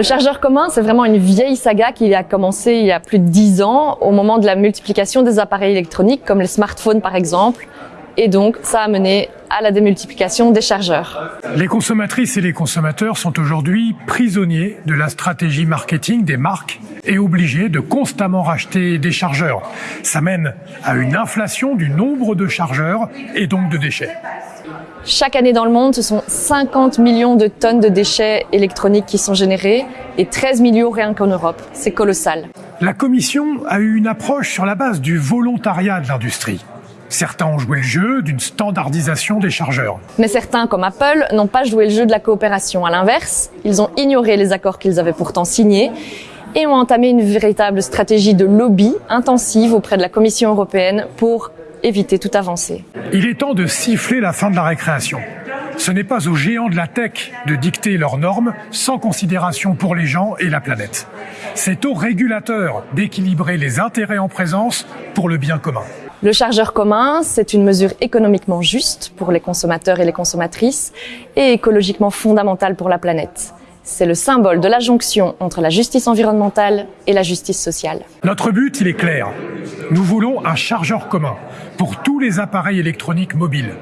Le chargeur commun, c'est vraiment une vieille saga qui a commencé il y a plus de dix ans, au moment de la multiplication des appareils électroniques, comme les smartphones par exemple. Et donc, ça a mené à la démultiplication des chargeurs. Les consommatrices et les consommateurs sont aujourd'hui prisonniers de la stratégie marketing des marques et obligés de constamment racheter des chargeurs. Ça mène à une inflation du nombre de chargeurs et donc de déchets. Chaque année dans le monde, ce sont 50 millions de tonnes de déchets électroniques qui sont générés et 13 millions rien qu'en Europe. C'est colossal. La Commission a eu une approche sur la base du volontariat de l'industrie. Certains ont joué le jeu d'une standardisation des chargeurs. Mais certains, comme Apple, n'ont pas joué le jeu de la coopération. À l'inverse, ils ont ignoré les accords qu'ils avaient pourtant signés et ont entamé une véritable stratégie de lobby intensive auprès de la Commission européenne pour éviter toute avancée. Il est temps de siffler la fin de la récréation. Ce n'est pas aux géants de la tech de dicter leurs normes sans considération pour les gens et la planète. C'est aux régulateurs d'équilibrer les intérêts en présence pour le bien commun. Le chargeur commun, c'est une mesure économiquement juste pour les consommateurs et les consommatrices et écologiquement fondamentale pour la planète. C'est le symbole de la jonction entre la justice environnementale et la justice sociale. Notre but, il est clair. Nous voulons un chargeur commun pour tous les appareils électroniques mobiles